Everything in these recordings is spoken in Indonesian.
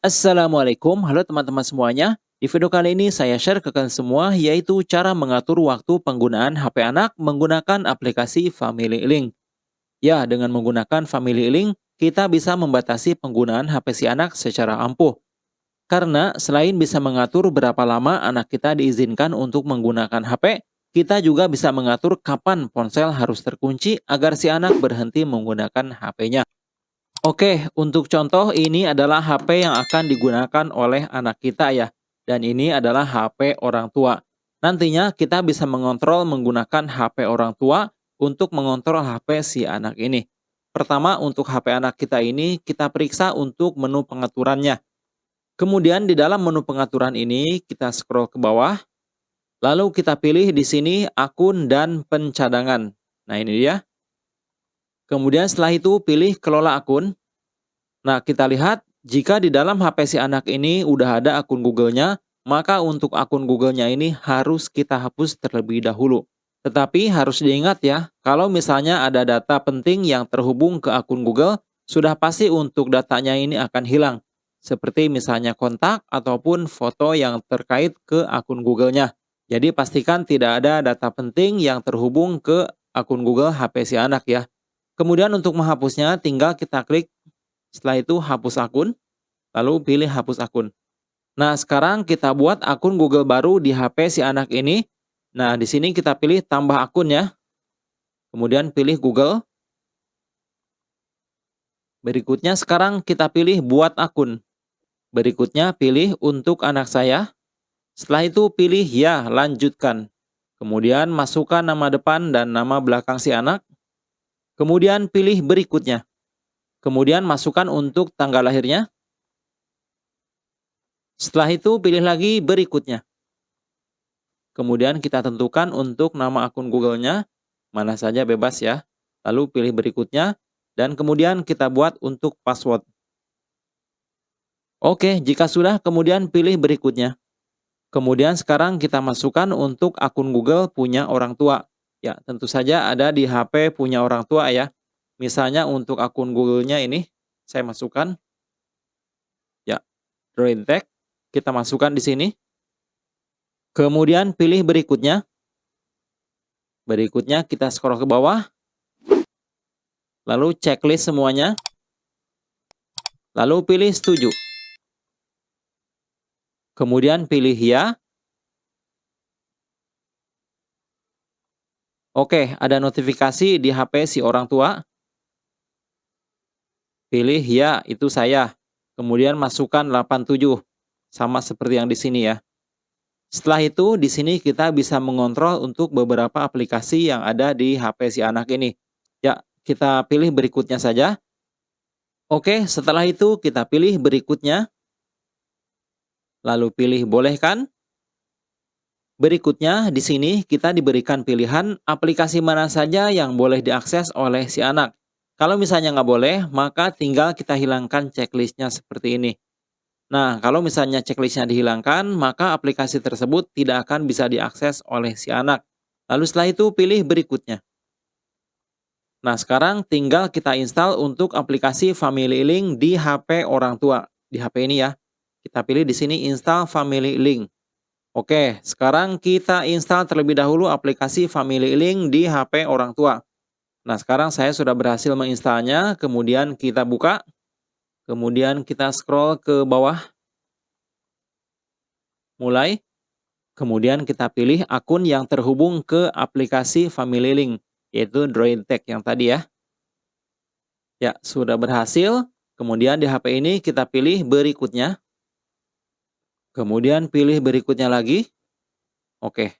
Assalamualaikum, halo teman-teman semuanya. Di video kali ini saya share ke kalian semua yaitu cara mengatur waktu penggunaan HP anak menggunakan aplikasi Family Link. Ya, dengan menggunakan Family Link, kita bisa membatasi penggunaan HP si anak secara ampuh. Karena selain bisa mengatur berapa lama anak kita diizinkan untuk menggunakan HP, kita juga bisa mengatur kapan ponsel harus terkunci agar si anak berhenti menggunakan HP-nya. Oke, untuk contoh ini adalah HP yang akan digunakan oleh anak kita ya. Dan ini adalah HP orang tua. Nantinya kita bisa mengontrol menggunakan HP orang tua untuk mengontrol HP si anak ini. Pertama, untuk HP anak kita ini kita periksa untuk menu pengaturannya. Kemudian di dalam menu pengaturan ini kita scroll ke bawah. Lalu kita pilih di sini akun dan pencadangan. Nah, ini dia. Kemudian setelah itu pilih kelola akun. Nah, kita lihat jika di dalam HP si anak ini udah ada akun Google-nya, maka untuk akun Google-nya ini harus kita hapus terlebih dahulu. Tetapi harus diingat ya, kalau misalnya ada data penting yang terhubung ke akun Google, sudah pasti untuk datanya ini akan hilang. Seperti misalnya kontak ataupun foto yang terkait ke akun Google-nya. Jadi pastikan tidak ada data penting yang terhubung ke akun Google HP si anak ya. Kemudian untuk menghapusnya tinggal kita klik setelah itu hapus akun, lalu pilih hapus akun. Nah, sekarang kita buat akun Google baru di HP si anak ini. Nah, di sini kita pilih tambah akun ya. Kemudian pilih Google. Berikutnya sekarang kita pilih buat akun. Berikutnya pilih untuk anak saya. Setelah itu pilih ya, lanjutkan. Kemudian masukkan nama depan dan nama belakang si anak. Kemudian pilih berikutnya. Kemudian masukkan untuk tanggal lahirnya. Setelah itu pilih lagi berikutnya. Kemudian kita tentukan untuk nama akun Google-nya, mana saja bebas ya. Lalu pilih berikutnya, dan kemudian kita buat untuk password. Oke, jika sudah kemudian pilih berikutnya. Kemudian sekarang kita masukkan untuk akun Google punya orang tua. Ya, tentu saja ada di HP punya orang tua ya. Misalnya untuk akun Google-nya ini, saya masukkan. Ya, Drawing Tag. Kita masukkan di sini. Kemudian pilih berikutnya. Berikutnya kita scroll ke bawah. Lalu checklist semuanya. Lalu pilih setuju. Kemudian pilih ya. Oke, ada notifikasi di HP si orang tua. Pilih ya, itu saya. Kemudian masukkan 87. Sama seperti yang di sini ya. Setelah itu, di sini kita bisa mengontrol untuk beberapa aplikasi yang ada di HP si anak ini. Ya, kita pilih berikutnya saja. Oke, setelah itu kita pilih berikutnya. Lalu pilih bolehkan. Berikutnya, di sini kita diberikan pilihan aplikasi mana saja yang boleh diakses oleh si anak. Kalau misalnya nggak boleh, maka tinggal kita hilangkan checklistnya seperti ini. Nah, kalau misalnya checklistnya dihilangkan, maka aplikasi tersebut tidak akan bisa diakses oleh si anak. Lalu setelah itu pilih berikutnya. Nah, sekarang tinggal kita install untuk aplikasi Family Link di HP orang tua. Di HP ini ya. Kita pilih di sini install Family Link. Oke, sekarang kita install terlebih dahulu aplikasi Family Link di HP orang tua. Nah, sekarang saya sudah berhasil menginstalnya, kemudian kita buka. Kemudian kita scroll ke bawah. Mulai. Kemudian kita pilih akun yang terhubung ke aplikasi Family Link, yaitu Droid Tech yang tadi ya. Ya, sudah berhasil. Kemudian di HP ini kita pilih berikutnya. Kemudian pilih berikutnya lagi. Oke.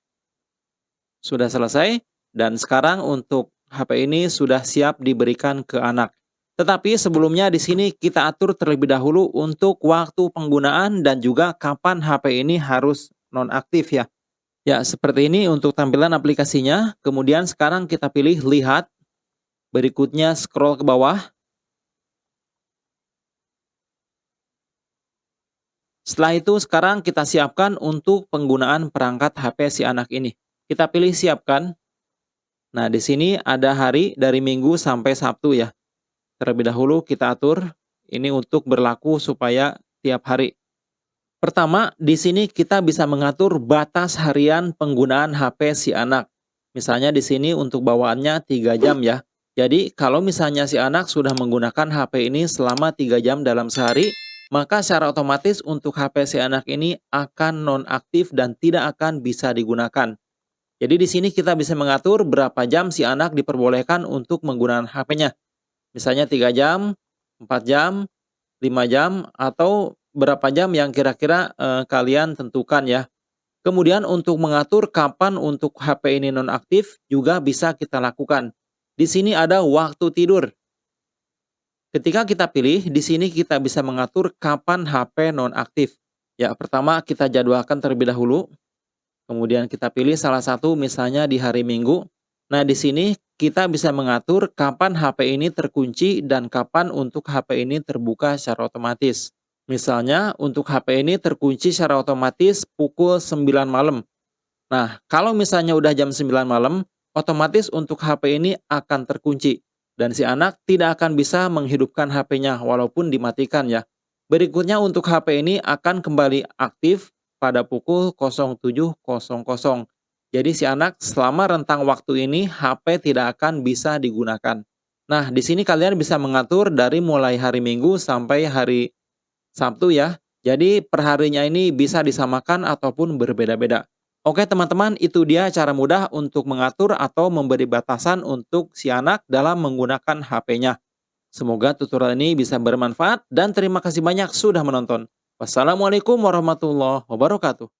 Sudah selesai. Dan sekarang untuk HP ini sudah siap diberikan ke anak. Tetapi sebelumnya di sini kita atur terlebih dahulu untuk waktu penggunaan dan juga kapan HP ini harus nonaktif ya. Ya, seperti ini untuk tampilan aplikasinya. Kemudian sekarang kita pilih lihat. Berikutnya scroll ke bawah. Setelah itu sekarang kita siapkan untuk penggunaan perangkat HP si anak ini. Kita pilih siapkan. Nah, di sini ada hari dari Minggu sampai Sabtu ya. Terlebih dahulu kita atur ini untuk berlaku supaya tiap hari. Pertama, di sini kita bisa mengatur batas harian penggunaan HP si anak. Misalnya di sini untuk bawaannya 3 jam ya. Jadi kalau misalnya si anak sudah menggunakan HP ini selama 3 jam dalam sehari, maka secara otomatis untuk HP si anak ini akan nonaktif dan tidak akan bisa digunakan. Jadi di sini kita bisa mengatur berapa jam si anak diperbolehkan untuk menggunakan HP-nya. Misalnya 3 jam, 4 jam, 5 jam, atau berapa jam yang kira-kira eh, kalian tentukan ya. Kemudian untuk mengatur kapan untuk HP ini nonaktif juga bisa kita lakukan. Di sini ada waktu tidur. Ketika kita pilih, di sini kita bisa mengatur kapan HP nonaktif. Ya, pertama kita jadwalkan terlebih dahulu. Kemudian kita pilih salah satu misalnya di hari Minggu. Nah, di sini kita bisa mengatur kapan HP ini terkunci dan kapan untuk HP ini terbuka secara otomatis. Misalnya, untuk HP ini terkunci secara otomatis pukul 9 malam. Nah, kalau misalnya udah jam 9 malam, otomatis untuk HP ini akan terkunci. Dan si anak tidak akan bisa menghidupkan HP-nya walaupun dimatikan ya. Berikutnya untuk HP ini akan kembali aktif pada pukul 07.00. Jadi si anak selama rentang waktu ini HP tidak akan bisa digunakan. Nah, di sini kalian bisa mengatur dari mulai hari Minggu sampai hari Sabtu ya. Jadi perharinya ini bisa disamakan ataupun berbeda-beda. Oke teman-teman, itu dia cara mudah untuk mengatur atau memberi batasan untuk si anak dalam menggunakan HP-nya. Semoga tutorial ini bisa bermanfaat dan terima kasih banyak sudah menonton. Wassalamualaikum warahmatullahi wabarakatuh.